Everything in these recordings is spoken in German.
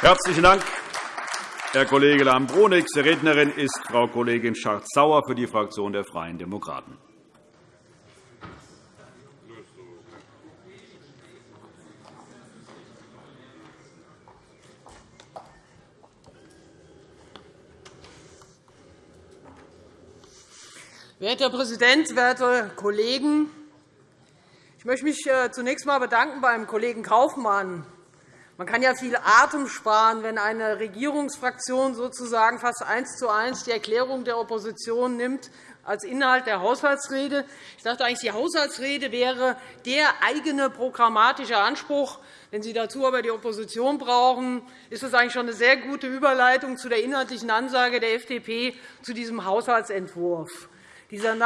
Herzlichen Dank, Herr Kollege Lahm-Brunig. Nächste Rednerin ist Frau Kollegin Schardt-Sauer für die Fraktion der Freien Demokraten. Werter Herr Präsident, werte Kollegen! Ich möchte mich äh, zunächst einmal bedanken beim Kollegen Kaufmann. Man kann ja viel Atem sparen, wenn eine Regierungsfraktion sozusagen fast eins zu eins die Erklärung der Opposition nimmt als Inhalt der Haushaltsrede. Ich dachte eigentlich, die Haushaltsrede wäre der eigene programmatische Anspruch. Wenn Sie dazu aber die Opposition brauchen, ist das eigentlich schon eine sehr gute Überleitung zu der inhaltlichen Ansage der FDP zu diesem Haushaltsentwurf. Dieser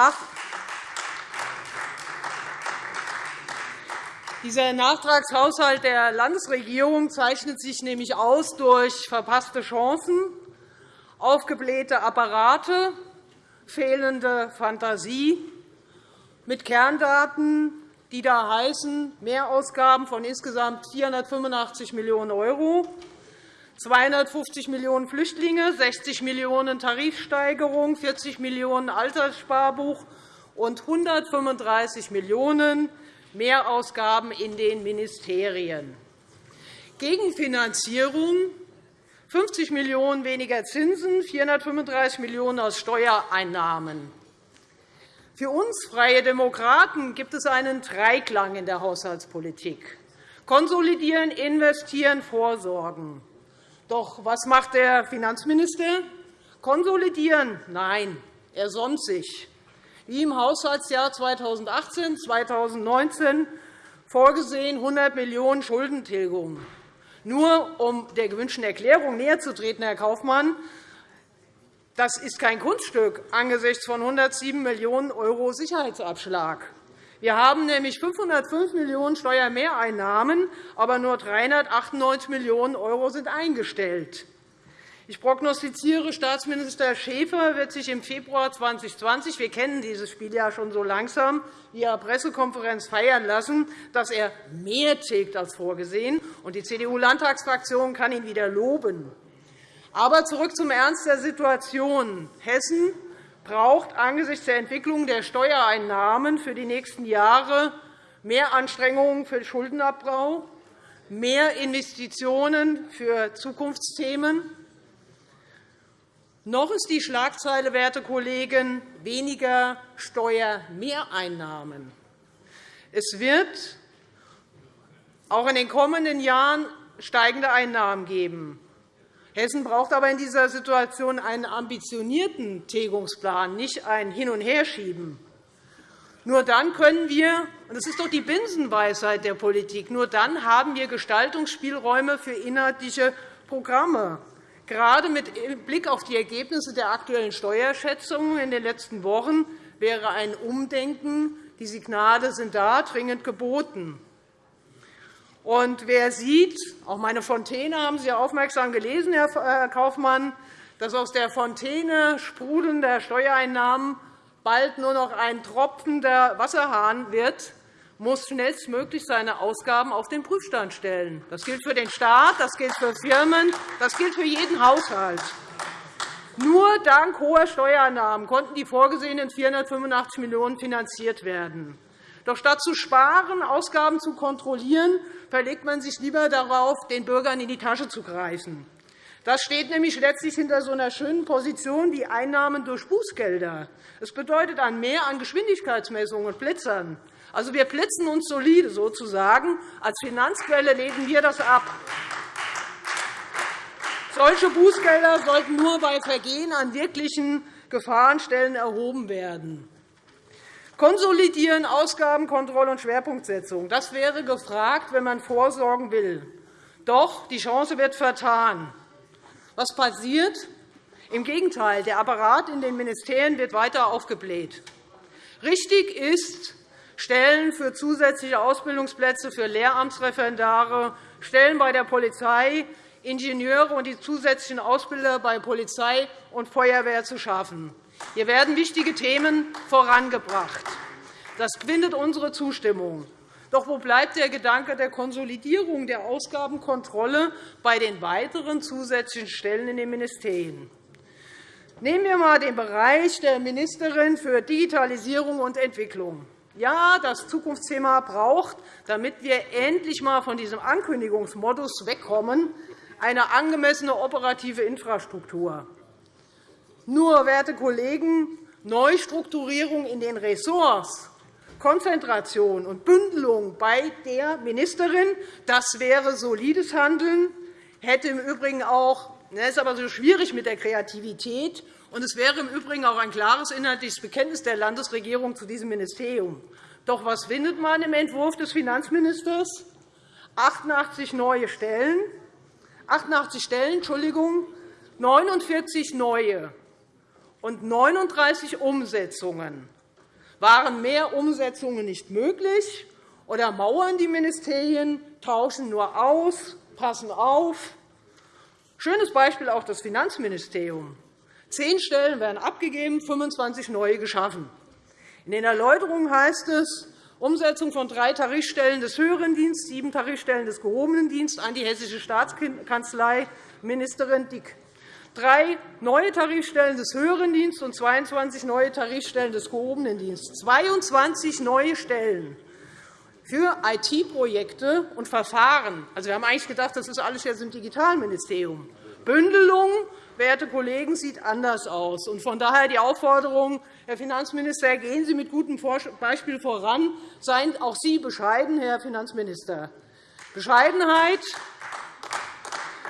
Dieser Nachtragshaushalt der Landesregierung zeichnet sich nämlich aus durch verpasste Chancen, aufgeblähte Apparate, fehlende Fantasie, mit Kerndaten, die da heißen Mehrausgaben von insgesamt 485 Millionen €, 250 Millionen Flüchtlinge, 60 Millionen € Tarifsteigerung, 40 Millionen € Alterssparbuch und 135 Millionen € Mehrausgaben in den Ministerien. Gegenfinanzierung 50 Millionen € weniger Zinsen, 435 Millionen € aus Steuereinnahmen. Für uns Freie Demokraten gibt es einen Dreiklang in der Haushaltspolitik. Konsolidieren, investieren, vorsorgen. Doch was macht der Finanzminister? Konsolidieren? Nein, er sonnt sich im Haushaltsjahr 2018-2019 vorgesehen 100 Millionen € Schuldentilgung. Nur um der gewünschten Erklärung näherzutreten, Herr Kaufmann, das ist kein Kunststück angesichts von 107 Millionen € Sicherheitsabschlag. Wir haben nämlich 505 Millionen € Steuermehreinnahmen, aber nur 398 Millionen € sind eingestellt. Ich prognostiziere, Staatsminister Schäfer wird sich im Februar 2020 – wir kennen dieses Spiel ja schon so langsam – via Pressekonferenz feiern lassen, dass er mehr tilgt als vorgesehen. und Die CDU-Landtagsfraktion kann ihn wieder loben. Aber zurück zum Ernst der Situation. Hessen braucht angesichts der Entwicklung der Steuereinnahmen für die nächsten Jahre mehr Anstrengungen für Schuldenabbau, mehr Investitionen für Zukunftsthemen, noch ist die Schlagzeile, werte Kollegen, weniger Steuermehreinnahmen. Es wird auch in den kommenden Jahren steigende Einnahmen geben. Hessen braucht aber in dieser Situation einen ambitionierten Tilgungsplan, nicht ein Hin- und Herschieben. Nur dann können wir, und das ist doch die Binsenweisheit der Politik, nur dann haben wir Gestaltungsspielräume für inhaltliche Programme. Gerade mit Blick auf die Ergebnisse der aktuellen Steuerschätzungen in den letzten Wochen wäre ein Umdenken, die Signale sind da, dringend geboten. Und wer sieht, auch meine Fontäne haben Sie aufmerksam gelesen, Herr Kaufmann, dass aus der Fontäne sprudelnder Steuereinnahmen bald nur noch ein tropfender Wasserhahn wird, muss schnellstmöglich seine Ausgaben auf den Prüfstand stellen. Das gilt für den Staat, das gilt für Firmen, das gilt für jeden Haushalt. Nur dank hoher Steuereinnahmen konnten die vorgesehenen 485 Millionen € finanziert werden. Doch statt zu sparen, Ausgaben zu kontrollieren, verlegt man sich lieber darauf, den Bürgern in die Tasche zu greifen. Das steht nämlich letztlich hinter so einer schönen Position wie Einnahmen durch Bußgelder. Es bedeutet ein Mehr an Geschwindigkeitsmessungen und Blitzern. Also, wir blitzen uns solide sozusagen. Als Finanzquelle lehnen wir das ab. Solche Bußgelder sollten nur bei Vergehen an wirklichen Gefahrenstellen erhoben werden. Konsolidieren, Ausgabenkontrolle und Schwerpunktsetzung. Das wäre gefragt, wenn man vorsorgen will. Doch die Chance wird vertan. Was passiert? Im Gegenteil, der Apparat in den Ministerien wird weiter aufgebläht. Richtig ist, Stellen für zusätzliche Ausbildungsplätze für Lehramtsreferendare, Stellen bei der Polizei, Ingenieure und die zusätzlichen Ausbilder bei Polizei und Feuerwehr zu schaffen. Hier werden wichtige Themen vorangebracht. Das findet unsere Zustimmung. Doch wo bleibt der Gedanke der Konsolidierung der Ausgabenkontrolle bei den weiteren zusätzlichen Stellen in den Ministerien? Nehmen wir einmal den Bereich der Ministerin für Digitalisierung und Entwicklung. Ja, das Zukunftsthema braucht, damit wir endlich einmal von diesem Ankündigungsmodus wegkommen, eine angemessene operative Infrastruktur. Nur, werte Kollegen, Neustrukturierung in den Ressorts, Konzentration und Bündelung bei der Ministerin, das wäre solides Handeln, hätte im Übrigen auch das ist aber so schwierig mit der Kreativität. Und es wäre im Übrigen auch ein klares inhaltliches Bekenntnis der Landesregierung zu diesem Ministerium. Doch was findet man im Entwurf des Finanzministers? 88 neue Stellen, 88 Stellen, Entschuldigung, 49 neue und 39 Umsetzungen. Waren mehr Umsetzungen nicht möglich, oder mauern die Ministerien, tauschen nur aus, passen auf? Schönes Beispiel auch das Finanzministerium. Zehn Stellen werden abgegeben, 25 neue geschaffen. In den Erläuterungen heißt es, Umsetzung von drei Tarifstellen des höheren Dienstes, sieben Tarifstellen des gehobenen Dienstes an die Hessische Staatskanzlei, Ministerin Dick. Drei neue Tarifstellen des höheren Dienstes und 22 neue Tarifstellen des gehobenen Dienstes. 22 neue Stellen für IT-Projekte und Verfahren. Also, wir haben eigentlich gedacht, das ist alles jetzt im Digitalministerium. Bündelung, werte Kollegen, sieht anders aus. Von daher die Aufforderung, Herr Finanzminister, gehen Sie mit gutem Beispiel voran. Seien auch Sie bescheiden, Herr Finanzminister. Bescheidenheit,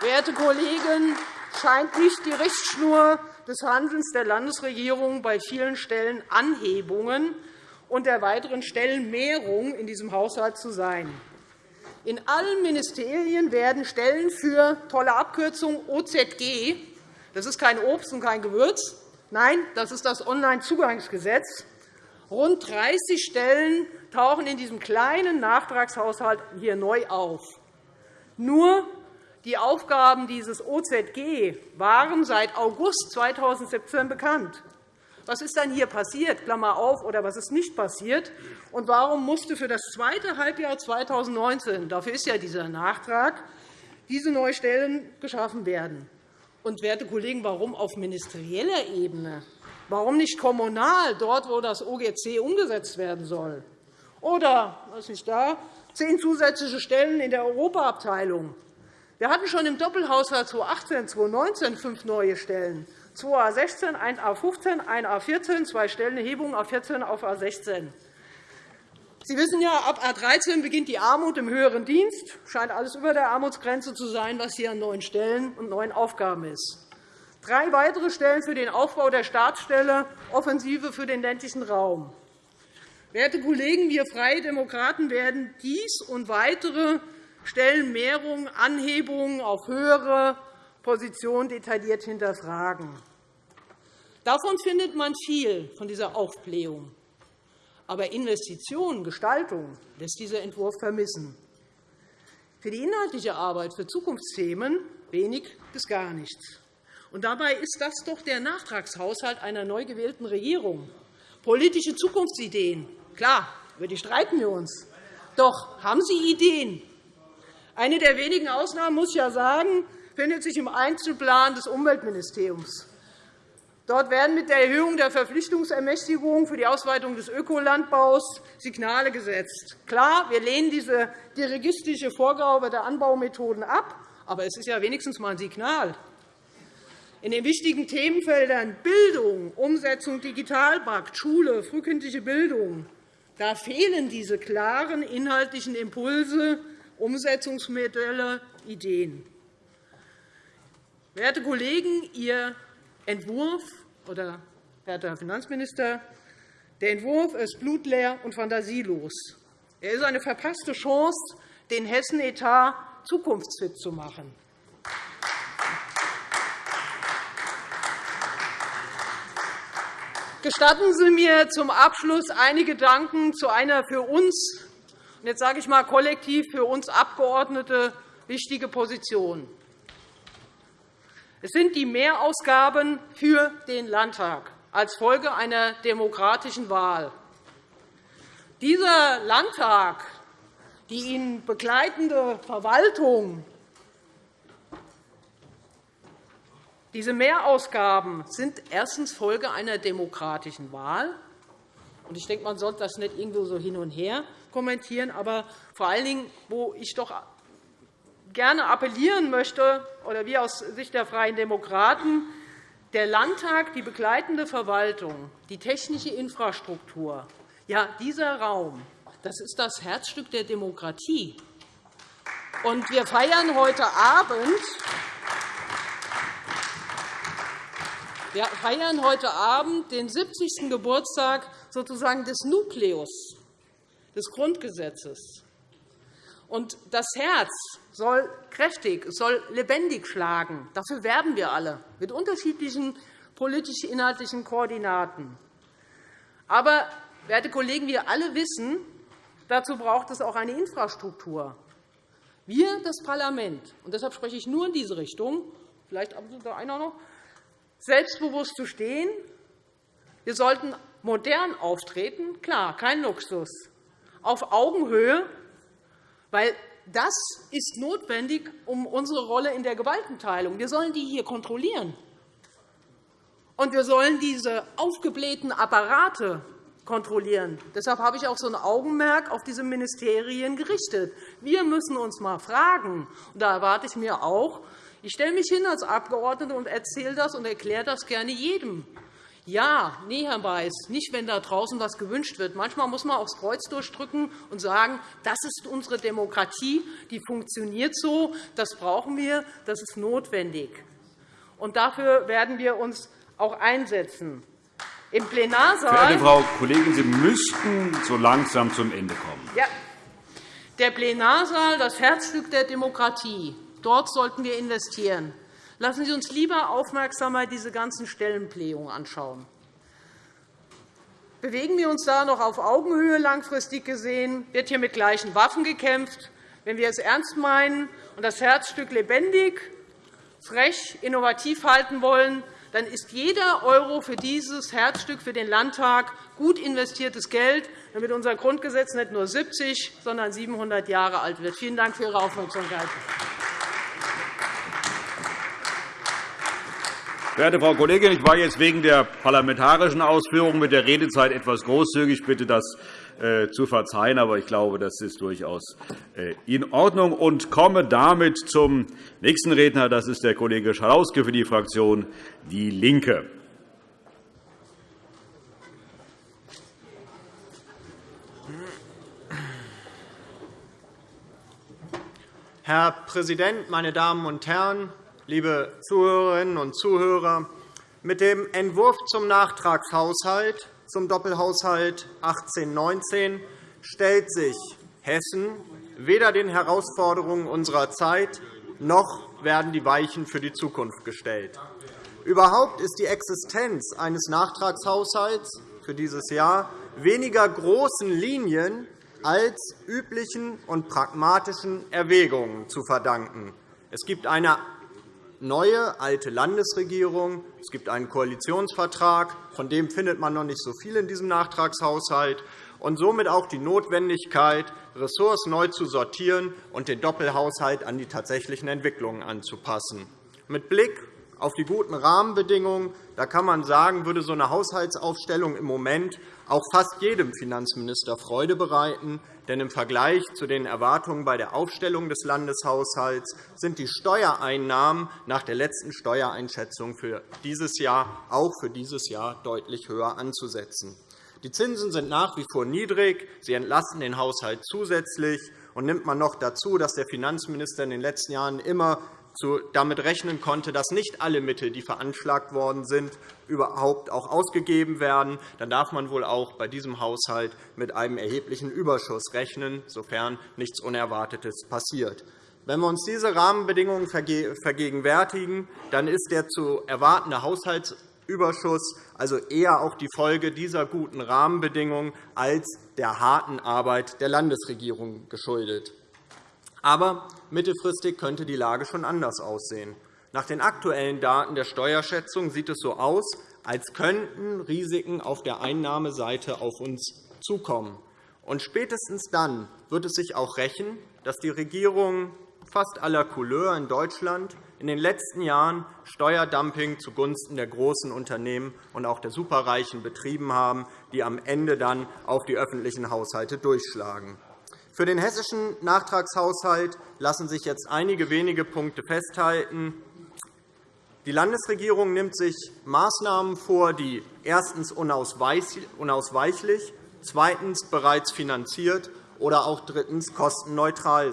werte Kollegen, scheint nicht die Richtschnur des Handelns der Landesregierung bei vielen Stellen Anhebungen und der weiteren Stellenmehrung in diesem Haushalt zu sein. In allen Ministerien werden Stellen für tolle Abkürzung OZG das ist kein Obst und kein Gewürz. Nein, das ist das Onlinezugangsgesetz. Rund 30 Stellen tauchen in diesem kleinen Nachtragshaushalt hier neu auf. Nur die Aufgaben dieses OZG waren seit August 2017 bekannt. Was ist dann hier passiert, Klammer auf, oder was ist nicht passiert? Und warum musste für das zweite Halbjahr 2019, dafür ist ja dieser Nachtrag, diese neuen Stellen geschaffen werden? Und, werte Kollegen, warum auf ministerieller Ebene? Warum nicht kommunal, dort, wo das OGC umgesetzt werden soll? Oder, was ist da, zehn zusätzliche Stellen in der Europaabteilung. Wir hatten schon im Doppelhaushalt 2018 2019 fünf neue Stellen. 2A16, 1A15, 1A14, zwei Stellenerhebungen auf 14 auf A16. Sie wissen ja, ab A 13 beginnt die Armut im höheren Dienst. Scheint alles über der Armutsgrenze zu sein, was hier an neuen Stellen und neuen Aufgaben ist. Drei weitere Stellen für den Aufbau der Staatsstelle, Offensive für den ländlichen Raum. Werte Kollegen, wir Freie Demokraten werden dies und weitere Stellenmehrungen, Anhebungen auf höhere Position detailliert hinterfragen. Davon findet man viel von dieser Aufblähung. Aber Investitionen, Gestaltung lässt dieser Entwurf vermissen. Für die inhaltliche Arbeit für Zukunftsthemen wenig bis gar nichts. Und dabei ist das doch der Nachtragshaushalt einer neu gewählten Regierung. Politische Zukunftsideen, klar, über die streiten wir uns. Doch haben Sie Ideen? Eine der wenigen Ausnahmen, muss ich ja sagen, findet sich im Einzelplan des Umweltministeriums. Dort werden mit der Erhöhung der Verpflichtungsermächtigung für die Ausweitung des Ökolandbaus Signale gesetzt. Klar, wir lehnen diese dirigistische Vorgabe der Anbaumethoden ab, aber es ist ja wenigstens einmal ein Signal. In den wichtigen Themenfeldern Bildung, Umsetzung Digitalpakt, Schule, frühkindliche Bildung da fehlen diese klaren inhaltlichen Impulse, Umsetzungsmodelle, Ideen. Werte Kollegen, Ihr Entwurf, oder, Herr Finanzminister, der Entwurf ist blutleer und fantasielos. Er ist eine verpasste Chance, den Hessen-Etat zukunftsfit zu machen. Gestatten Sie mir zum Abschluss einige Gedanken zu einer für uns, jetzt sage ich mal kollektiv für uns Abgeordnete, wichtige Position. Es sind die Mehrausgaben für den Landtag als Folge einer demokratischen Wahl. Dieser Landtag die ihn begleitende Verwaltung, diese Mehrausgaben sind erstens Folge einer demokratischen Wahl. Ich denke, man sollte das nicht irgendwo so hin und her kommentieren. Aber vor allen Dingen, wo ich doch gerne appellieren möchte, oder wir aus Sicht der Freien Demokraten, der Landtag, die begleitende Verwaltung, die technische Infrastruktur, ja, dieser Raum, das ist das Herzstück der Demokratie. Und wir feiern heute Abend wir feiern heute Abend den 70. Geburtstag sozusagen des Nukleus des Grundgesetzes. Und das Herz soll kräftig, soll lebendig schlagen. Dafür werben wir alle mit unterschiedlichen politisch-inhaltlichen Koordinaten. Aber, werte Kollegen, wir alle wissen, dazu braucht es auch eine Infrastruktur. Wir, das Parlament, und deshalb spreche ich nur in diese Richtung, vielleicht da einer noch, selbstbewusst zu stehen. Wir sollten modern auftreten, klar, kein Luxus, auf Augenhöhe, weil das ist notwendig um unsere Rolle in der Gewaltenteilung. Wir sollen die hier kontrollieren. Und wir sollen diese aufgeblähten Apparate kontrollieren. Deshalb habe ich auch so ein Augenmerk auf diese Ministerien gerichtet. Wir müssen uns einmal fragen, und da erwarte ich mir auch, ich stelle mich hin als Abgeordnete und erzähle das und erkläre das gerne jedem. Ja, nee, Herr Weiß, nicht, wenn da draußen etwas gewünscht wird. Manchmal muss man aufs Kreuz durchdrücken und sagen, das ist unsere Demokratie, die funktioniert so, das brauchen wir, das ist notwendig. Und dafür werden wir uns auch einsetzen. Im Plenarsaal Verehrte Frau Kollegin, Sie müssten so langsam zum Ende kommen. Ja. Der Plenarsaal, das Herzstück der Demokratie. Dort sollten wir investieren. Lassen Sie uns lieber aufmerksamer diese ganzen Stellenblähungen anschauen. Bewegen wir uns da noch auf Augenhöhe langfristig gesehen? Wird hier mit gleichen Waffen gekämpft? Wenn wir es ernst meinen und das Herzstück lebendig, frech, innovativ halten wollen, dann ist jeder Euro für dieses Herzstück für den Landtag gut investiertes Geld, damit unser Grundgesetz nicht nur 70, sondern 700 Jahre alt wird. Vielen Dank für Ihre Aufmerksamkeit. Verehrte Frau Kollegin, ich war jetzt wegen der parlamentarischen Ausführungen mit der Redezeit etwas großzügig. Ich bitte das äh, zu verzeihen, aber ich glaube, das ist durchaus äh, in Ordnung und komme damit zum nächsten Redner. Das ist der Kollege Schalauske für die Fraktion DIE LINKE. Herr Präsident, meine Damen und Herren! Liebe Zuhörerinnen und Zuhörer! Mit dem Entwurf zum Nachtragshaushalt zum Doppelhaushalt 18-19 stellt sich Hessen weder den Herausforderungen unserer Zeit noch werden die Weichen für die Zukunft gestellt. Überhaupt ist die Existenz eines Nachtragshaushalts für dieses Jahr weniger großen Linien als üblichen und pragmatischen Erwägungen zu verdanken. Es gibt eine neue, alte Landesregierung. Es gibt einen Koalitionsvertrag, von dem findet man noch nicht so viel in diesem Nachtragshaushalt, und somit auch die Notwendigkeit, Ressorts neu zu sortieren und den Doppelhaushalt an die tatsächlichen Entwicklungen anzupassen. Mit Blick auf die guten Rahmenbedingungen da kann man sagen, würde so eine Haushaltsaufstellung im Moment auch fast jedem Finanzminister Freude bereiten. Denn im Vergleich zu den Erwartungen bei der Aufstellung des Landeshaushalts sind die Steuereinnahmen nach der letzten Steuereinschätzung für dieses Jahr auch für dieses Jahr deutlich höher anzusetzen. Die Zinsen sind nach wie vor niedrig. Sie entlasten den Haushalt zusätzlich. Und nimmt man noch dazu, dass der Finanzminister in den letzten Jahren immer damit rechnen konnte, dass nicht alle Mittel, die veranschlagt worden sind, überhaupt auch ausgegeben werden, dann darf man wohl auch bei diesem Haushalt mit einem erheblichen Überschuss rechnen, sofern nichts Unerwartetes passiert. Wenn wir uns diese Rahmenbedingungen vergegenwärtigen, dann ist der zu erwartende Haushaltsüberschuss also eher auch die Folge dieser guten Rahmenbedingungen als der harten Arbeit der Landesregierung geschuldet. Aber mittelfristig könnte die Lage schon anders aussehen. Nach den aktuellen Daten der Steuerschätzung sieht es so aus, als könnten Risiken auf der Einnahmeseite auf uns zukommen. Und spätestens dann, wird es sich auch rächen, dass die Regierungen fast aller Couleur in Deutschland in den letzten Jahren Steuerdumping zugunsten der großen Unternehmen und auch der Superreichen betrieben haben, die am Ende dann auf die öffentlichen Haushalte durchschlagen. Für den hessischen Nachtragshaushalt lassen sich jetzt einige wenige Punkte festhalten. Die Landesregierung nimmt sich Maßnahmen vor, die erstens unausweichlich, zweitens bereits finanziert oder auch drittens kostenneutral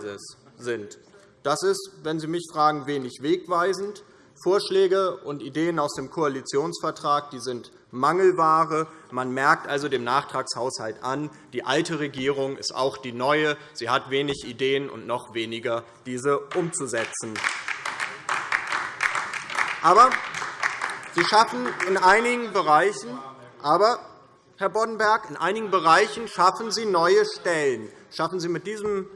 sind. Das ist, wenn Sie mich fragen, wenig wegweisend. Vorschläge und Ideen aus dem Koalitionsvertrag die sind Mangelware. Man merkt also dem Nachtragshaushalt an, die alte Regierung ist auch die neue. Sie hat wenig Ideen und noch weniger, diese umzusetzen. Aber Sie schaffen in einigen Bereichen, aber, Herr Boddenberg, in einigen Bereichen schaffen Sie neue Stellen. Schaffen Sie mit diesem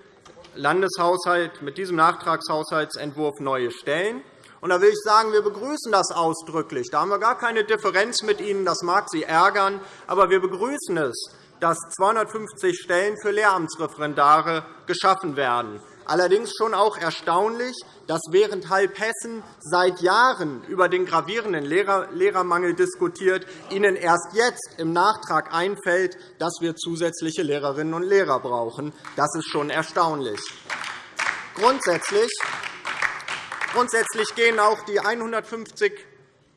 Landeshaushalt, mit diesem Nachtragshaushaltsentwurf neue Stellen. Und da will ich sagen, wir begrüßen das ausdrücklich. Da haben wir gar keine Differenz mit Ihnen. Das mag Sie ärgern, aber wir begrüßen es, dass 250 Stellen für Lehramtsreferendare geschaffen werden. Allerdings schon auch erstaunlich, dass während Hessen seit Jahren über den gravierenden Lehrermangel diskutiert, Ihnen erst jetzt im Nachtrag einfällt, dass wir zusätzliche Lehrerinnen und Lehrer brauchen. Das ist schon erstaunlich. Grundsätzlich Grundsätzlich gehen auch die 150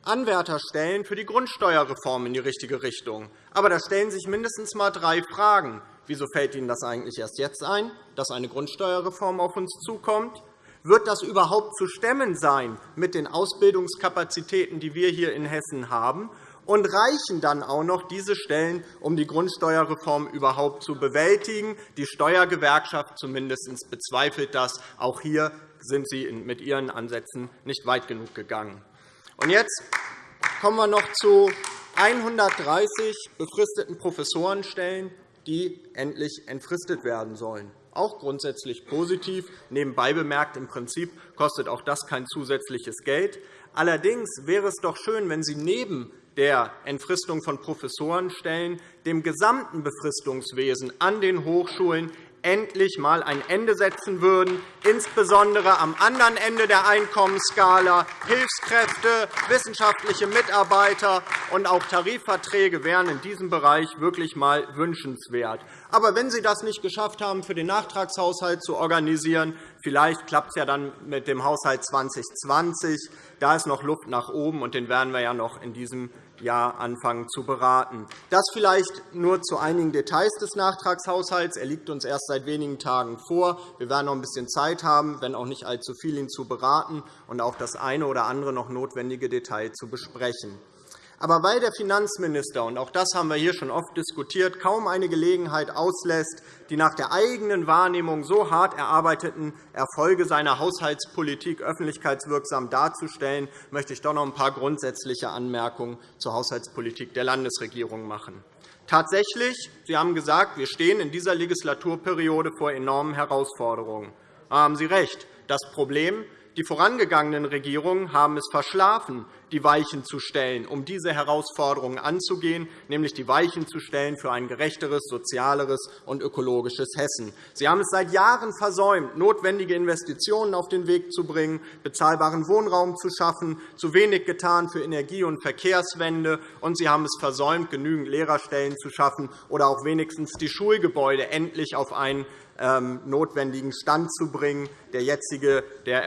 Anwärterstellen für die Grundsteuerreform in die richtige Richtung. Aber da stellen sich mindestens einmal drei Fragen. Wieso fällt Ihnen das eigentlich erst jetzt ein, dass eine Grundsteuerreform auf uns zukommt? Wird das überhaupt zu stemmen sein mit den Ausbildungskapazitäten, die wir hier in Hessen haben? Und reichen dann auch noch diese Stellen, um die Grundsteuerreform überhaupt zu bewältigen? Die Steuergewerkschaft zumindest bezweifelt das. Auch hier sind Sie mit Ihren Ansätzen nicht weit genug gegangen. Und jetzt kommen wir noch zu 130 befristeten Professorenstellen, die endlich entfristet werden sollen. Auch grundsätzlich positiv. Nebenbei bemerkt, im Prinzip kostet auch das kein zusätzliches Geld. Allerdings wäre es doch schön, wenn Sie neben der Entfristung von Professorenstellen dem gesamten Befristungswesen an den Hochschulen endlich einmal ein Ende setzen würden, insbesondere am anderen Ende der Einkommensskala. Hilfskräfte, wissenschaftliche Mitarbeiter und auch Tarifverträge wären in diesem Bereich wirklich einmal wünschenswert. Aber wenn Sie das nicht geschafft haben, für den Nachtragshaushalt zu organisieren, vielleicht klappt es ja dann mit dem Haushalt 2020. Da ist noch Luft nach oben, und den werden wir ja noch in diesem Jahr anfangen zu beraten. Das vielleicht nur zu einigen Details des Nachtragshaushalts. Er liegt uns erst seit wenigen Tagen vor. Wir werden noch ein bisschen Zeit haben, wenn auch nicht allzu viel, ihn zu beraten und auch das eine oder andere noch notwendige Detail zu besprechen. Aber weil der Finanzminister, und auch das haben wir hier schon oft diskutiert, kaum eine Gelegenheit auslässt, die nach der eigenen Wahrnehmung so hart erarbeiteten Erfolge seiner Haushaltspolitik öffentlichkeitswirksam darzustellen, möchte ich doch noch ein paar grundsätzliche Anmerkungen zur Haushaltspolitik der Landesregierung machen. Tatsächlich, Sie haben gesagt, wir stehen in dieser Legislaturperiode vor enormen Herausforderungen. Da haben Sie recht. Das Problem die vorangegangenen Regierungen haben es verschlafen, die Weichen zu stellen, um diese Herausforderungen anzugehen, nämlich die Weichen zu stellen für ein gerechteres, sozialeres und ökologisches Hessen. Sie haben es seit Jahren versäumt, notwendige Investitionen auf den Weg zu bringen, bezahlbaren Wohnraum zu schaffen, zu wenig getan für Energie- und Verkehrswende, und Sie haben es versäumt, genügend Lehrerstellen zu schaffen oder auch wenigstens die Schulgebäude endlich auf einen ähm, notwendigen Stand zu bringen, der jetzige, der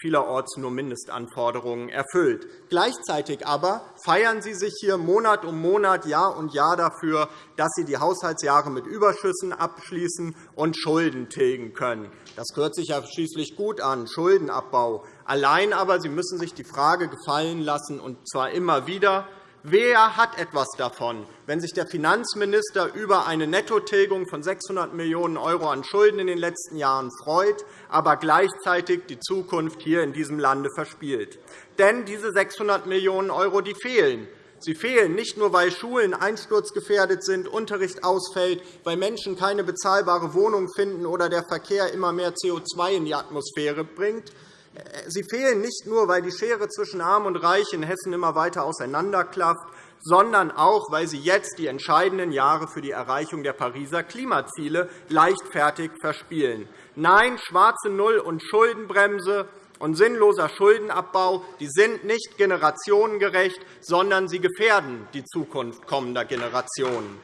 vielerorts nur Mindestanforderungen erfüllt. Gleichzeitig aber feiern Sie sich hier Monat um Monat, Jahr um Jahr dafür, dass Sie die Haushaltsjahre mit Überschüssen abschließen und Schulden tilgen können. Das hört sich ja schließlich gut an, Schuldenabbau. Allein aber Sie müssen sich die Frage gefallen lassen, und zwar immer wieder, Wer hat etwas davon, wenn sich der Finanzminister über eine Nettotilgung von 600 Millionen € an Schulden in den letzten Jahren freut, aber gleichzeitig die Zukunft hier in diesem Lande verspielt? Denn diese 600 Millionen € fehlen. Sie fehlen nicht nur, weil Schulen einsturzgefährdet sind, Unterricht ausfällt, weil Menschen keine bezahlbare Wohnung finden oder der Verkehr immer mehr CO2 in die Atmosphäre bringt, Sie fehlen nicht nur, weil die Schere zwischen Arm und Reich in Hessen immer weiter auseinanderklafft, sondern auch, weil Sie jetzt die entscheidenden Jahre für die Erreichung der Pariser Klimaziele leichtfertig verspielen. Nein, schwarze Null und Schuldenbremse und sinnloser Schuldenabbau die sind nicht generationengerecht, sondern sie gefährden die Zukunft kommender Generationen.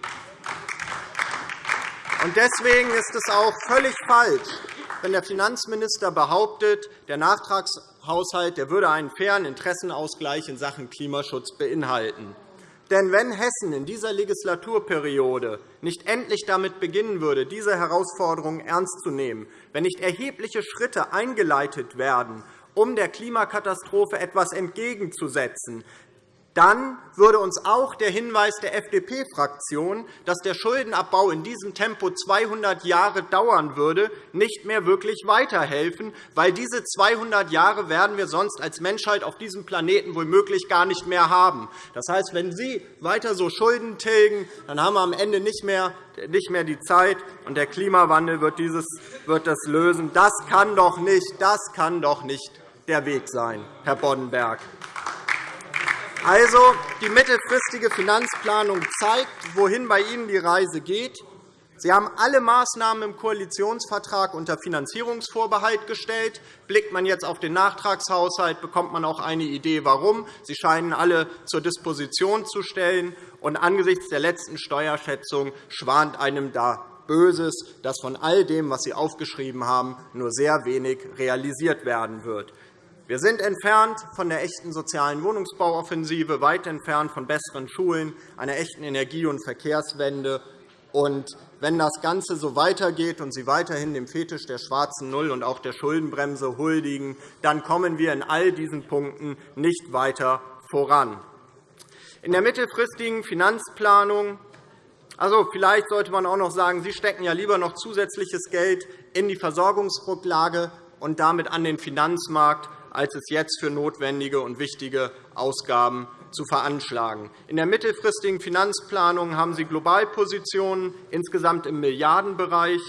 Deswegen ist es auch völlig falsch, wenn der Finanzminister behauptet, der Nachtragshaushalt würde einen fairen Interessenausgleich in Sachen Klimaschutz beinhalten. Denn wenn Hessen in dieser Legislaturperiode nicht endlich damit beginnen würde, diese Herausforderungen ernst zu nehmen, wenn nicht erhebliche Schritte eingeleitet werden, um der Klimakatastrophe etwas entgegenzusetzen, dann würde uns auch der Hinweis der FDP-Fraktion, dass der Schuldenabbau in diesem Tempo 200 Jahre dauern würde, nicht mehr wirklich weiterhelfen, weil diese 200 Jahre werden wir sonst als Menschheit auf diesem Planeten womöglich gar nicht mehr haben. Das heißt, wenn Sie weiter so Schulden tilgen, dann haben wir am Ende nicht mehr nicht mehr die Zeit, und der Klimawandel wird, dieses, wird das lösen. Das kann doch nicht, das kann doch nicht der Weg sein, Herr Boddenberg. Also, die mittelfristige Finanzplanung zeigt, wohin bei Ihnen die Reise geht. Sie haben alle Maßnahmen im Koalitionsvertrag unter Finanzierungsvorbehalt gestellt. Blickt man jetzt auf den Nachtragshaushalt, bekommt man auch eine Idee, warum. Sie scheinen alle zur Disposition zu stellen. Und angesichts der letzten Steuerschätzung schwant einem da Böses, dass von all dem, was Sie aufgeschrieben haben, nur sehr wenig realisiert werden wird. Wir sind entfernt von der echten sozialen Wohnungsbauoffensive, weit entfernt von besseren Schulen, einer echten Energie- und Verkehrswende. Und wenn das Ganze so weitergeht und Sie weiterhin dem Fetisch der schwarzen Null und auch der Schuldenbremse huldigen, dann kommen wir in all diesen Punkten nicht weiter voran. In der mittelfristigen Finanzplanung also, vielleicht sollte man auch noch sagen, Sie stecken ja lieber noch zusätzliches Geld in die Versorgungsrücklage und damit an den Finanzmarkt, als es jetzt für notwendige und wichtige Ausgaben zu veranschlagen. In der mittelfristigen Finanzplanung haben Sie Globalpositionen insgesamt im Milliardenbereich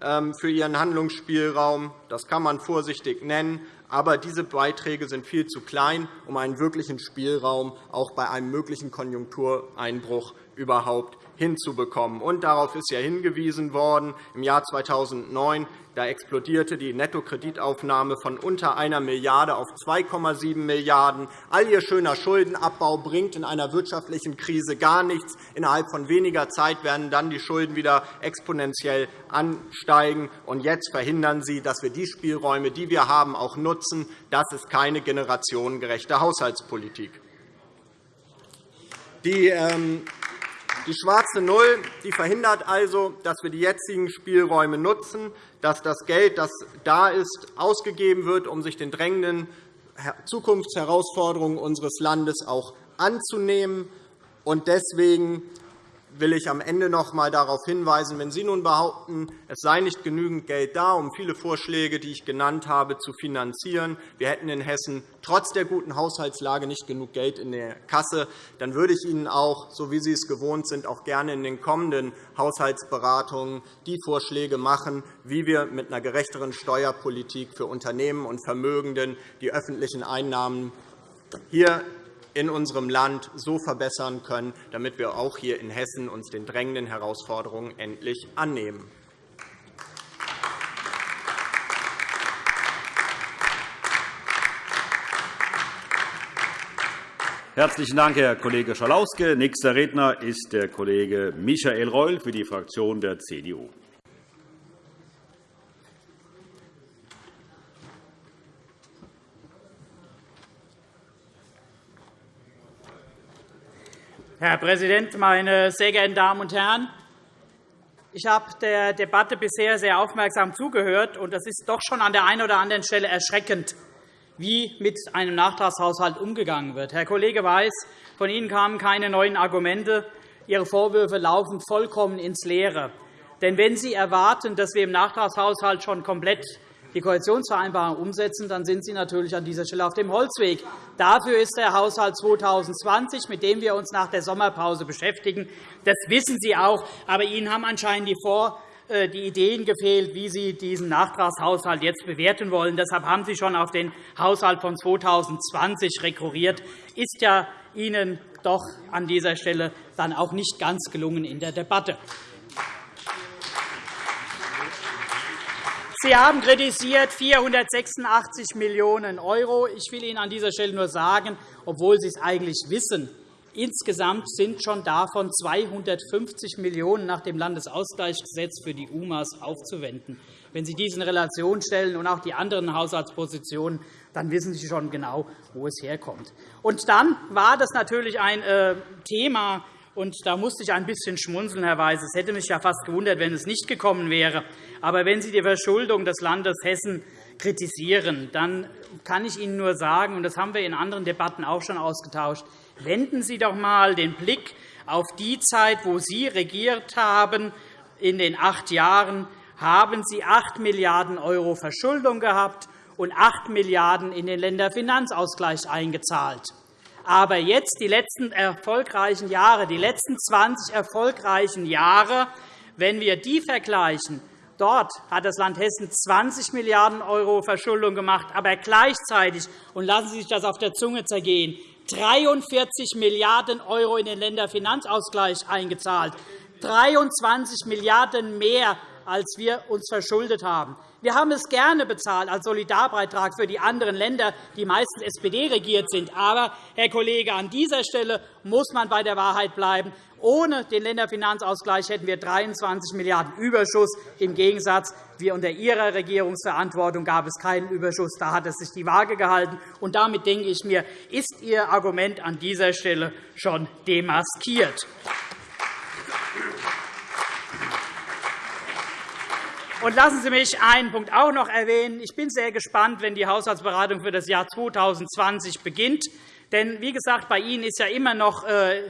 ähm, für Ihren Handlungsspielraum. Das kann man vorsichtig nennen. Aber diese Beiträge sind viel zu klein, um einen wirklichen Spielraum auch bei einem möglichen Konjunktureinbruch überhaupt hinzubekommen. Und darauf ist ja hingewiesen worden. Im Jahr 2009 da explodierte die Nettokreditaufnahme von unter einer Milliarde auf 2,7 Milliarden €. All Ihr schöner Schuldenabbau bringt in einer wirtschaftlichen Krise gar nichts. Innerhalb von weniger Zeit werden dann die Schulden wieder exponentiell ansteigen. Und jetzt verhindern Sie, dass wir die Spielräume, die wir haben, auch nutzen. Das ist keine generationengerechte Haushaltspolitik. Die ähm, die schwarze Null die verhindert also, dass wir die jetzigen Spielräume nutzen, dass das Geld, das da ist, ausgegeben wird, um sich den drängenden Zukunftsherausforderungen unseres Landes auch anzunehmen. Deswegen will ich am Ende noch einmal darauf hinweisen, wenn Sie nun behaupten, es sei nicht genügend Geld da, um viele Vorschläge, die ich genannt habe, zu finanzieren, wir hätten in Hessen trotz der guten Haushaltslage nicht genug Geld in der Kasse, dann würde ich Ihnen auch, so wie Sie es gewohnt sind, auch gerne in den kommenden Haushaltsberatungen die Vorschläge machen, wie wir mit einer gerechteren Steuerpolitik für Unternehmen und Vermögenden die öffentlichen Einnahmen hier in unserem Land so verbessern können, damit wir auch hier in Hessen uns den drängenden Herausforderungen endlich annehmen. Herzlichen Dank, Herr Kollege Schalauske. Nächster Redner ist der Kollege Michael Reul für die Fraktion der CDU. Herr Präsident, meine sehr geehrten Damen und Herren! Ich habe der Debatte bisher sehr aufmerksam zugehört, und es ist doch schon an der einen oder anderen Stelle erschreckend, wie mit einem Nachtragshaushalt umgegangen wird. Herr Kollege Weiß, von Ihnen kamen keine neuen Argumente. Ihre Vorwürfe laufen vollkommen ins Leere. Denn wenn Sie erwarten, dass wir im Nachtragshaushalt schon komplett die Koalitionsvereinbarung umsetzen, dann sind Sie natürlich an dieser Stelle auf dem Holzweg. Dafür ist der Haushalt 2020, mit dem wir uns nach der Sommerpause beschäftigen. Das wissen Sie auch. Aber Ihnen haben anscheinend die Vor äh, die Ideen gefehlt, wie Sie diesen Nachtragshaushalt jetzt bewerten wollen. Deshalb haben Sie schon auf den Haushalt von 2020 rekurriert. Ist ja Ihnen doch an dieser Stelle dann auch nicht ganz gelungen in der Debatte. Sie haben kritisiert 486 Millionen €. Ich will Ihnen an dieser Stelle nur sagen, obwohl Sie es eigentlich wissen, insgesamt sind schon davon 250 Millionen € nach dem Landesausgleichsgesetz für die UMAs aufzuwenden. Wenn Sie dies in Relation stellen und auch die anderen Haushaltspositionen, dann wissen Sie schon genau, wo es herkommt. Und dann war das natürlich ein äh, Thema, und da musste ich ein bisschen schmunzeln, Herr Weiß. Es hätte mich ja fast gewundert, wenn es nicht gekommen wäre. Aber wenn Sie die Verschuldung des Landes Hessen kritisieren, dann kann ich Ihnen nur sagen, und das haben wir in anderen Debatten auch schon ausgetauscht, wenden Sie doch einmal den Blick auf die Zeit, wo Sie regiert haben. In den acht Jahren haben Sie 8 Milliarden € Verschuldung gehabt und 8 Milliarden € in den Länderfinanzausgleich eingezahlt. Aber jetzt die letzten erfolgreichen Jahre, die letzten 20 erfolgreichen Jahre, wenn wir die vergleichen, dort hat das Land Hessen 20 Milliarden € Verschuldung gemacht, aber gleichzeitig, und lassen Sie sich das auf der Zunge zergehen, 43 Milliarden € in den Länderfinanzausgleich eingezahlt, 23 Milliarden € mehr als wir uns verschuldet haben. Wir haben es gerne bezahlt als Solidarbeitrag für die anderen Länder, die meistens SPD regiert sind. Aber, Herr Kollege, an dieser Stelle muss man bei der Wahrheit bleiben. Ohne den Länderfinanzausgleich hätten wir 23 Milliarden € Überschuss. Im Gegensatz wie unter Ihrer Regierungsverantwortung gab es keinen Überschuss. Da hat es sich die Waage gehalten. Und damit denke ich mir, ist Ihr Argument an dieser Stelle schon demaskiert. Und lassen Sie mich einen Punkt auch noch erwähnen. Ich bin sehr gespannt, wenn die Haushaltsberatung für das Jahr 2020 beginnt. Denn, wie gesagt, bei Ihnen ist ja immer noch äh,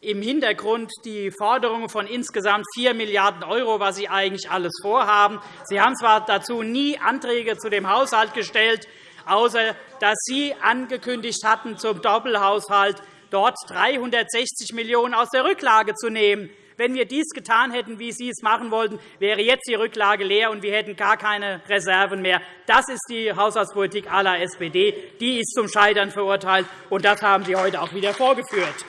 im Hintergrund die Forderung von insgesamt 4 Milliarden €, was Sie eigentlich alles vorhaben. Sie haben zwar dazu nie Anträge zu dem Haushalt gestellt, außer dass Sie angekündigt hatten, zum Doppelhaushalt dort 360 Millionen € aus der Rücklage zu nehmen. Wenn wir dies getan hätten, wie Sie es machen wollten, wäre jetzt die Rücklage leer, und wir hätten gar keine Reserven mehr. Das ist die Haushaltspolitik aller SPD. Die ist zum Scheitern verurteilt, und das haben Sie heute auch wieder vorgeführt.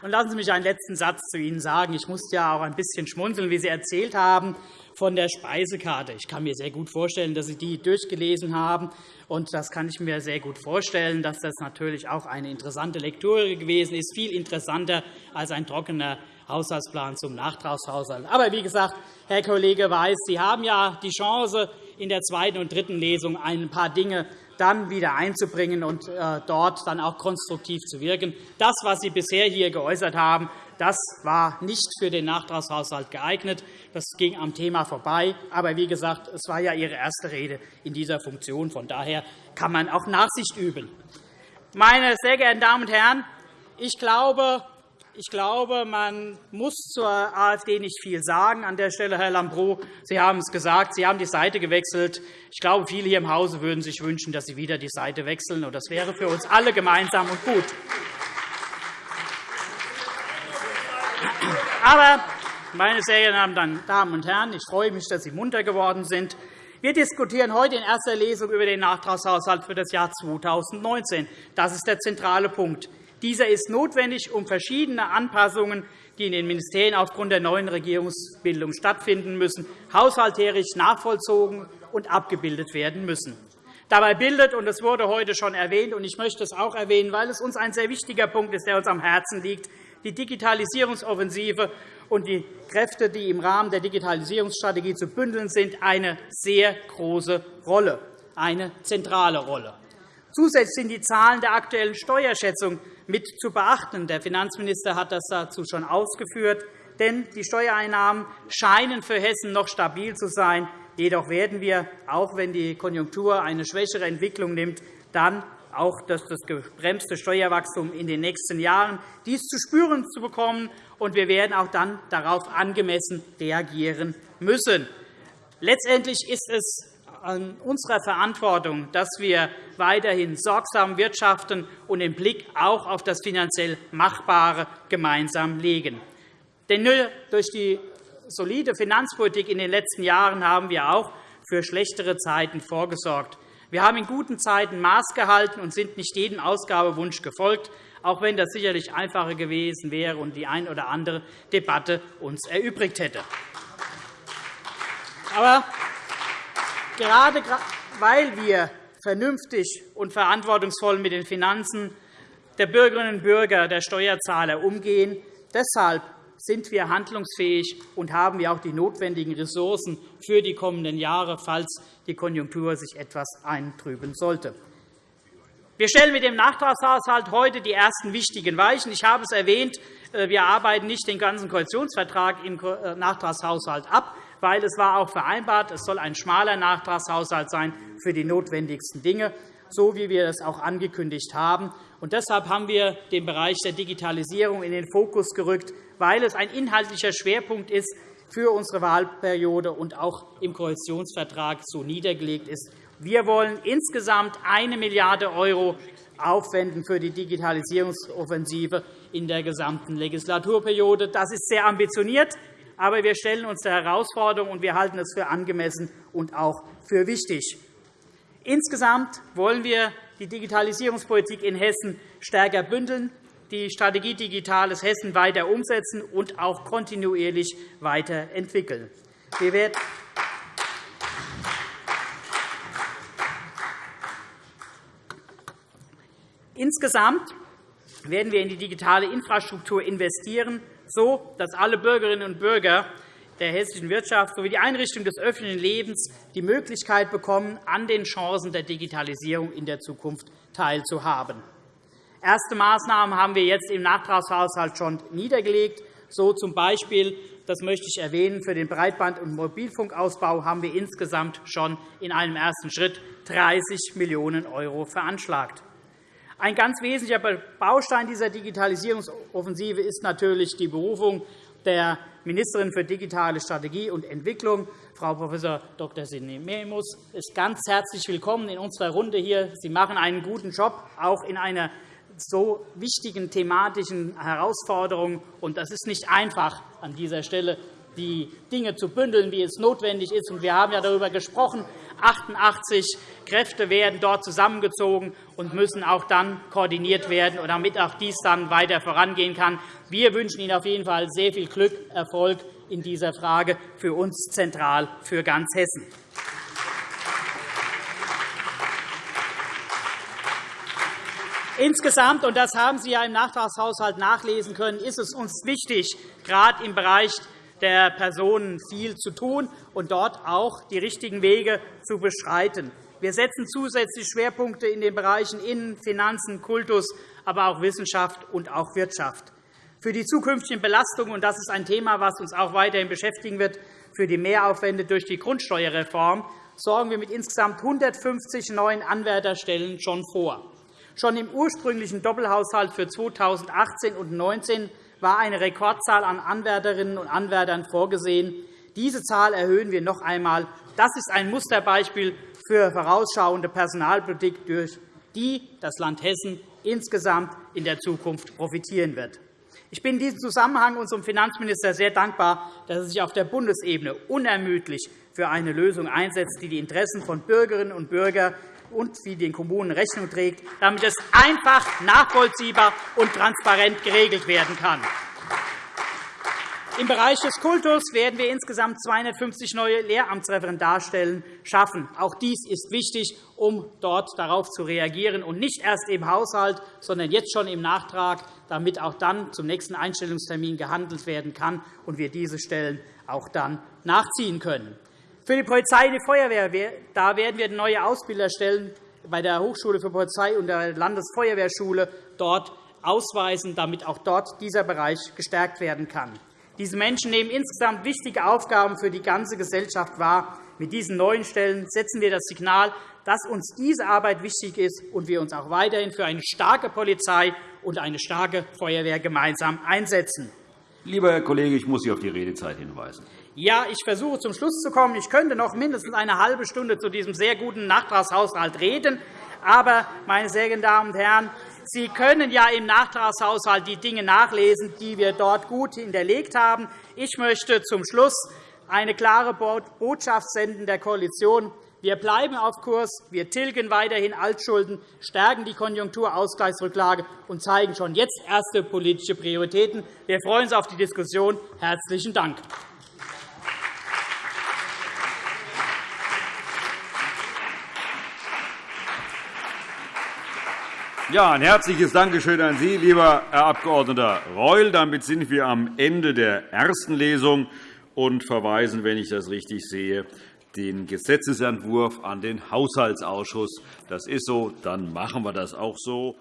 Lassen Sie mich einen letzten Satz zu Ihnen sagen. Ich musste ja auch ein bisschen schmunzeln, wie Sie erzählt haben von der Speisekarte. Ich kann mir sehr gut vorstellen, dass Sie die durchgelesen haben. Und das kann ich mir sehr gut vorstellen, dass das natürlich auch eine interessante Lektüre gewesen ist, viel interessanter als ein trockener Haushaltsplan zum Nachtragshaushalt. Aber wie gesagt, Herr Kollege Weiß, Sie haben ja die Chance, in der zweiten und dritten Lesung ein paar Dinge dann wieder einzubringen und äh, dort dann auch konstruktiv zu wirken. Das, was Sie bisher hier geäußert haben, das war nicht für den Nachtragshaushalt geeignet. Das ging am Thema vorbei. Aber wie gesagt, es war ja Ihre erste Rede in dieser Funktion. Von daher kann man auch Nachsicht üben. Meine sehr geehrten Damen und Herren, ich glaube, ich glaube, man muss zur AfD nicht viel sagen an der Stelle, Herr Lambrou. Sie haben es gesagt, Sie haben die Seite gewechselt. Ich glaube, viele hier im Hause würden sich wünschen, dass Sie wieder die Seite wechseln. Das wäre für uns alle gemeinsam und gut. Aber, meine sehr geehrten Damen und Herren, ich freue mich, dass Sie munter geworden sind. Wir diskutieren heute in erster Lesung über den Nachtragshaushalt für das Jahr 2019. Das ist der zentrale Punkt. Dieser ist notwendig, um verschiedene Anpassungen, die in den Ministerien aufgrund der neuen Regierungsbildung stattfinden müssen, haushalterisch nachvollzogen und abgebildet werden müssen. Dabei bildet, und das wurde heute schon erwähnt, und ich möchte es auch erwähnen, weil es uns ein sehr wichtiger Punkt ist, der uns am Herzen liegt, die Digitalisierungsoffensive und die Kräfte, die im Rahmen der Digitalisierungsstrategie zu bündeln sind, eine sehr große Rolle, eine zentrale Rolle. Zusätzlich sind die Zahlen der aktuellen Steuerschätzung mit zu beachten. Der Finanzminister hat das dazu schon ausgeführt. Denn die Steuereinnahmen scheinen für Hessen noch stabil zu sein. Jedoch werden wir, auch wenn die Konjunktur eine schwächere Entwicklung nimmt, dann auch das gebremste Steuerwachstum in den nächsten Jahren dies zu spüren zu bekommen, und wir werden auch dann darauf angemessen reagieren müssen. Letztendlich ist es an unserer Verantwortung, dass wir weiterhin sorgsam wirtschaften und den Blick auch auf das finanziell Machbare gemeinsam legen. Denn nur durch die solide Finanzpolitik in den letzten Jahren haben wir auch für schlechtere Zeiten vorgesorgt. Wir haben in guten Zeiten Maß gehalten und sind nicht jedem Ausgabewunsch gefolgt, auch wenn das sicherlich einfacher gewesen wäre und die ein oder andere Debatte uns erübrigt hätte. Aber gerade weil wir vernünftig und verantwortungsvoll mit den Finanzen der Bürgerinnen und Bürger, der Steuerzahler umgehen, deshalb sind wir handlungsfähig und haben wir auch die notwendigen Ressourcen für die kommenden Jahre, falls die Konjunktur sich etwas eintrüben sollte. Wir stellen mit dem Nachtragshaushalt heute die ersten wichtigen Weichen. Ich habe es erwähnt, äh, wir arbeiten nicht den ganzen Koalitionsvertrag im äh, Nachtragshaushalt ab, weil es war auch vereinbart, es soll ein schmaler Nachtragshaushalt sein für die notwendigsten Dinge, so wie wir es auch angekündigt haben. Und deshalb haben wir den Bereich der Digitalisierung in den Fokus gerückt, weil es ein inhaltlicher Schwerpunkt ist für unsere Wahlperiode und auch im Koalitionsvertrag so niedergelegt ist. Wir wollen insgesamt 1 Milliarde € aufwenden für die Digitalisierungsoffensive in der gesamten Legislaturperiode. Das ist sehr ambitioniert, aber wir stellen uns der Herausforderung, und wir halten es für angemessen und auch für wichtig. Insgesamt wollen wir die Digitalisierungspolitik in Hessen stärker bündeln, die Strategie Digitales Hessen weiter umsetzen und auch kontinuierlich weiterentwickeln. Wir werden Insgesamt werden wir in die digitale Infrastruktur investieren, so dass alle Bürgerinnen und Bürger der hessischen Wirtschaft sowie die Einrichtung des öffentlichen Lebens die Möglichkeit bekommen, an den Chancen der Digitalisierung in der Zukunft teilzuhaben. Erste Maßnahmen haben wir jetzt im Nachtragshaushalt schon niedergelegt. So zum Beispiel, das möchte ich erwähnen, für den Breitband- und Mobilfunkausbau haben wir insgesamt schon in einem ersten Schritt 30 Millionen € veranschlagt. Ein ganz wesentlicher Baustein dieser Digitalisierungsoffensive ist natürlich die Berufung der Ministerin für digitale Strategie und Entwicklung, Frau Prof. Dr. Sidney Memus, ist ganz herzlich willkommen in unserer Runde hier. Sie machen einen guten Job, auch in einer so wichtigen thematischen Herausforderung. Und das ist nicht einfach an dieser Stelle, die Dinge zu bündeln, wie es notwendig ist. Wir haben ja darüber gesprochen, 88 Kräfte werden dort zusammengezogen und müssen auch dann koordiniert werden, damit auch dies dann weiter vorangehen kann. Wir wünschen Ihnen auf jeden Fall sehr viel Glück, Erfolg in dieser Frage für uns zentral für ganz Hessen. Insgesamt, und das haben Sie ja im Nachtragshaushalt nachlesen können, ist es uns wichtig, gerade im Bereich der Personen viel zu tun und dort auch die richtigen Wege zu beschreiten. Wir setzen zusätzlich Schwerpunkte in den Bereichen Innen-, Finanzen, Kultus, aber auch Wissenschaft und auch Wirtschaft. Für die zukünftigen Belastungen, und das ist ein Thema, das uns auch weiterhin beschäftigen wird, für die Mehraufwände durch die Grundsteuerreform sorgen wir mit insgesamt 150 neuen Anwärterstellen schon vor. Schon im ursprünglichen Doppelhaushalt für 2018 und 2019 war eine Rekordzahl an Anwärterinnen und Anwärtern vorgesehen. Diese Zahl erhöhen wir noch einmal. Das ist ein Musterbeispiel für vorausschauende Personalpolitik, durch die das Land Hessen insgesamt in der Zukunft profitieren wird. Ich bin in diesem Zusammenhang unserem Finanzminister sehr dankbar, dass er sich auf der Bundesebene unermüdlich für eine Lösung einsetzt, die die Interessen von Bürgerinnen und Bürgern und wie den Kommunen Rechnung trägt, damit es einfach, nachvollziehbar und transparent geregelt werden kann. Im Bereich des Kultus werden wir insgesamt 250 neue Lehramtsreferendarstellen schaffen. Auch dies ist wichtig, um dort darauf zu reagieren, und nicht erst im Haushalt, sondern jetzt schon im Nachtrag, damit auch dann zum nächsten Einstellungstermin gehandelt werden kann und wir diese Stellen auch dann nachziehen können. Für die Polizei und die Feuerwehr da werden wir neue Ausbilder stellen bei der Hochschule für Polizei und der Landesfeuerwehrschule dort ausweisen, damit auch dort dieser Bereich gestärkt werden kann. Diese Menschen nehmen insgesamt wichtige Aufgaben für die ganze Gesellschaft wahr. Mit diesen neuen Stellen setzen wir das Signal, dass uns diese Arbeit wichtig ist und wir uns auch weiterhin für eine starke Polizei und eine starke Feuerwehr gemeinsam einsetzen. Lieber Herr Kollege, ich muss Sie auf die Redezeit hinweisen. Ja, ich versuche zum Schluss zu kommen. Ich könnte noch mindestens eine halbe Stunde zu diesem sehr guten Nachtragshaushalt reden. Aber, meine sehr geehrten Damen und Herren, Sie können ja im Nachtragshaushalt die Dinge nachlesen, die wir dort gut hinterlegt haben. Ich möchte zum Schluss eine klare Botschaft senden der Koalition. Wir bleiben auf Kurs. Wir tilgen weiterhin Altschulden, stärken die Konjunkturausgleichsrücklage und zeigen schon jetzt erste politische Prioritäten. Wir freuen uns auf die Diskussion. Herzlichen Dank. Ja, ein herzliches Dankeschön an Sie, lieber Herr Abg. Reul. Damit sind wir am Ende der ersten Lesung und verweisen, wenn ich das richtig sehe, den Gesetzentwurf an den Haushaltsausschuss. Das ist so, dann machen wir das auch so.